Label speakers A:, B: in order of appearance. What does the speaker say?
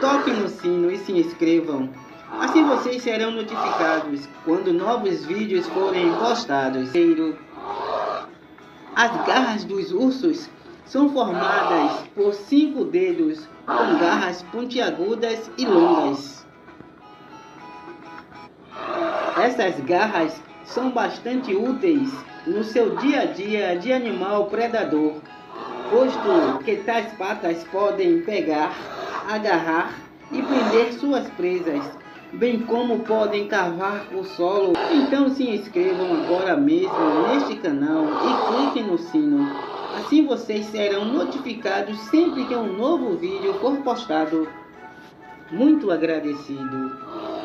A: toquem no sino e se inscrevam. Assim vocês serão notificados quando novos vídeos forem postados. As garras dos ursos são formadas por cinco dedos com garras pontiagudas e longas. Essas garras são bastante úteis no seu dia a dia de animal predador, posto que tais patas podem pegar, agarrar e prender suas presas, bem como podem cavar o solo. Então se inscrevam agora mesmo neste canal e cliquem no sino. Assim vocês serão notificados sempre que um novo vídeo for postado. Muito agradecido.